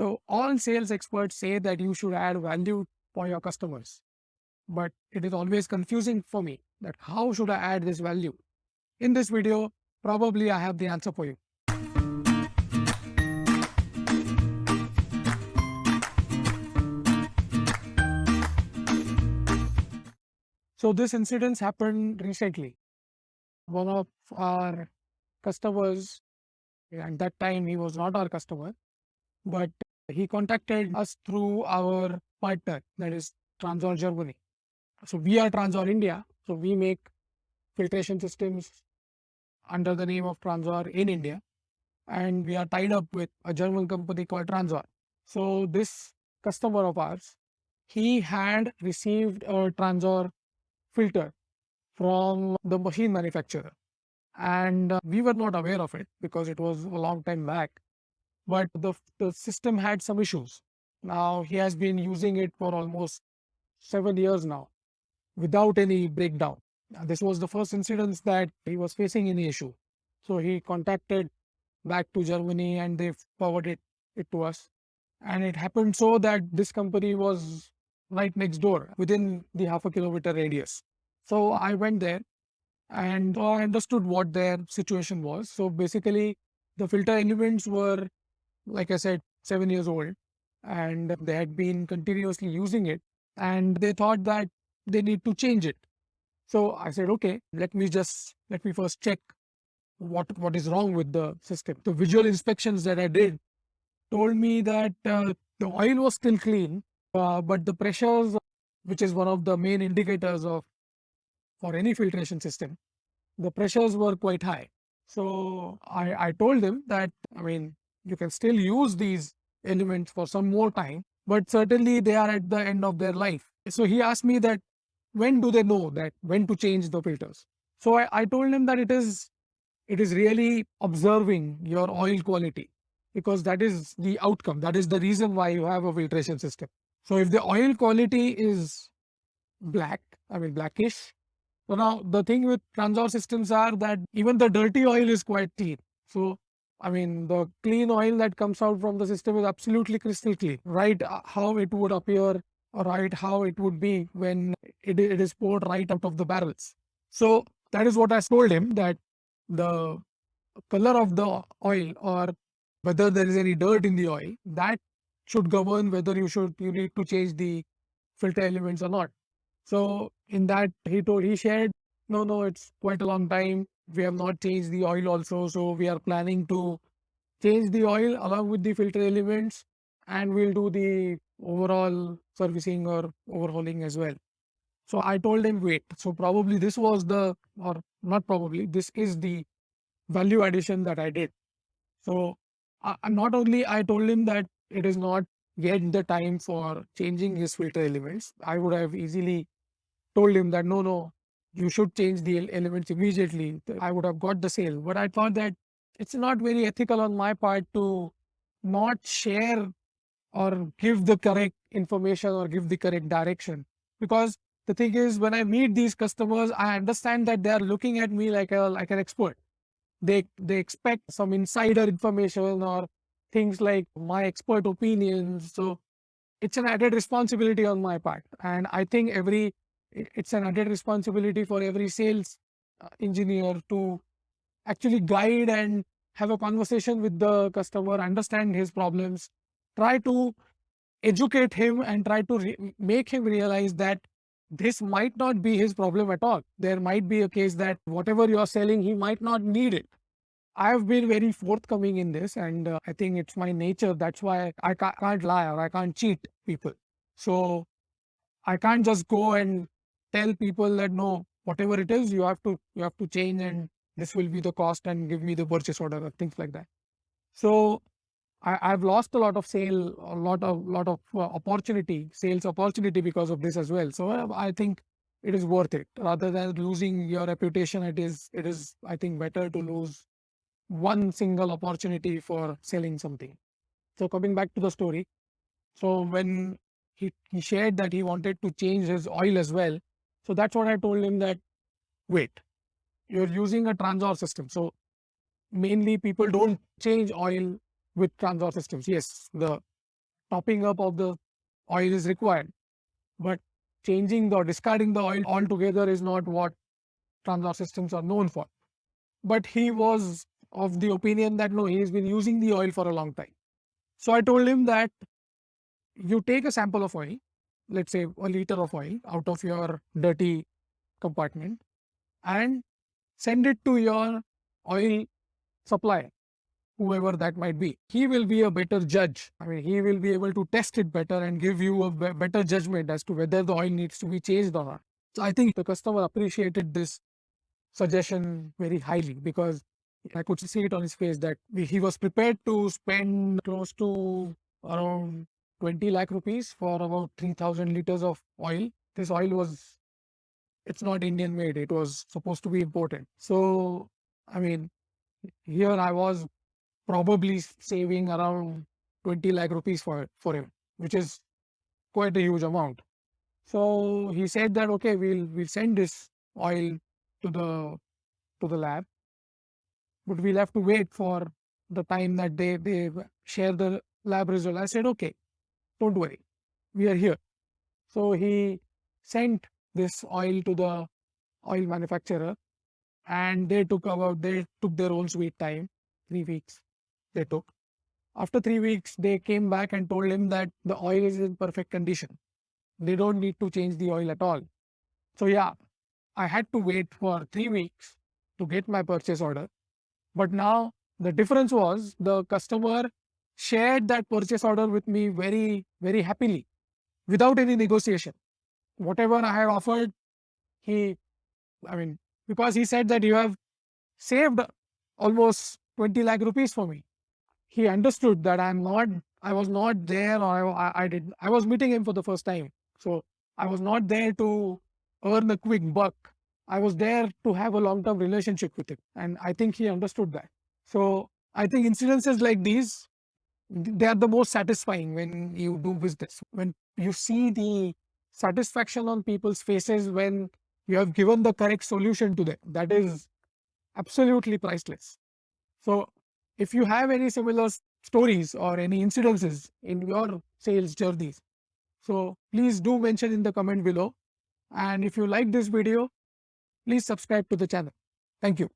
So all sales experts say that you should add value for your customers. But it is always confusing for me that how should I add this value? In this video, probably I have the answer for you. So this incident happened recently. One of our customers, at that time he was not our customer, but he contacted us through our partner, that is Transor Germany. So we are Transor India. So we make filtration systems under the name of Transor in India. And we are tied up with a German company called Transor. So this customer of ours, he had received a Transor filter from the machine manufacturer. And uh, we were not aware of it because it was a long time back. But the, the system had some issues. Now he has been using it for almost seven years now without any breakdown. This was the first incident that he was facing any issue. So he contacted back to Germany and they forwarded it to us. And it happened so that this company was right next door within the half a kilometer radius. So I went there and I understood what their situation was. So basically, the filter elements were, like I said, seven years old and they had been continuously using it and they thought that they need to change it. So I said, okay, let me just, let me first check what, what is wrong with the system. The visual inspections that I did told me that uh, the oil was still clean, uh, but the pressures, which is one of the main indicators of for any filtration system, the pressures were quite high. So I, I told him that, I mean, you can still use these elements for some more time, but certainly they are at the end of their life. So he asked me that when do they know that when to change the filters? So I, I told him that it is it is really observing your oil quality because that is the outcome. That is the reason why you have a filtration system. So if the oil quality is black, I mean blackish, so now the thing with Transor systems are that even the dirty oil is quite clean. So I mean, the clean oil that comes out from the system is absolutely crystal clean, right? Uh, how it would appear, or right? How it would be when it, it is poured right out of the barrels. So that is what I told him that the color of the oil or whether there is any dirt in the oil that should govern whether you should you need to change the filter elements or not. So in that he told he shared, no, no, it's quite a long time. We have not changed the oil also. So we are planning to change the oil along with the filter elements and we'll do the overall servicing or overhauling as well. So I told him, wait, so probably this was the, or not probably, this is the value addition that I did. So uh, not only I told him that it is not yet the time for changing his filter elements, I would have easily told him that no, no, you should change the elements immediately. I would have got the sale. But I thought that it's not very ethical on my part to not share or give the correct information or give the correct direction. Because the thing is, when I meet these customers, I understand that they are looking at me like a like an expert. They they expect some insider information or things like my expert opinions. So it's an added responsibility on my part. And I think every it's an added responsibility for every sales uh, engineer to actually guide and have a conversation with the customer, understand his problems, try to educate him and try to make him realize that this might not be his problem at all. There might be a case that whatever you're selling, he might not need it. I have been very forthcoming in this and uh, I think it's my nature. That's why I can't lie or I can't cheat people. So I can't just go and tell people that no, whatever it is, you have to you have to change and this will be the cost and give me the purchase order or things like that. So I, I've lost a lot of sale, a lot of lot of uh, opportunity, sales opportunity because of this as well. So uh, I think it is worth it rather than losing your reputation. It is it is I think better to lose one single opportunity for selling something. So coming back to the story, so when he, he shared that he wanted to change his oil as well, so that's what I told him that, wait, you're using a Transor system. So mainly people don't change oil with Transor systems. Yes, the topping up of the oil is required. But changing the or discarding the oil altogether is not what Transor systems are known for. But he was of the opinion that no, he's been using the oil for a long time. So I told him that you take a sample of oil, let's say a liter of oil out of your dirty compartment and send it to your oil supplier, whoever that might be. He will be a better judge. I mean, he will be able to test it better and give you a better judgment as to whether the oil needs to be changed or not. So I think the customer appreciated this suggestion very highly because I could see it on his face that he was prepared to spend close to around 20 lakh rupees for about 3000 liters of oil. This oil was, it's not Indian made, it was supposed to be imported. So, I mean, here I was probably saving around 20 lakh rupees for, for him, which is quite a huge amount. So he said that, okay, we'll, we'll send this oil to the, to the lab but we'll have to wait for the time that they, they share the lab result. I said, okay, don't worry, we are here. So he sent this oil to the oil manufacturer and they took about, they took their own sweet time, three weeks they took. After three weeks, they came back and told him that the oil is in perfect condition. They don't need to change the oil at all. So yeah, I had to wait for three weeks to get my purchase order. But now the difference was the customer shared that purchase order with me very, very happily without any negotiation. Whatever I have offered, he, I mean, because he said that you have saved almost 20 lakh rupees for me. He understood that I'm not, I was not there or I, I did, I was meeting him for the first time. So I was not there to earn a quick buck. I was there to have a long-term relationship with him. And I think he understood that. So I think incidences like these, they are the most satisfying when you do business. When you see the satisfaction on people's faces when you have given the correct solution to them, that is absolutely priceless. So if you have any similar stories or any incidences in your sales journeys, so please do mention in the comment below. And if you like this video, please subscribe to the channel. Thank you.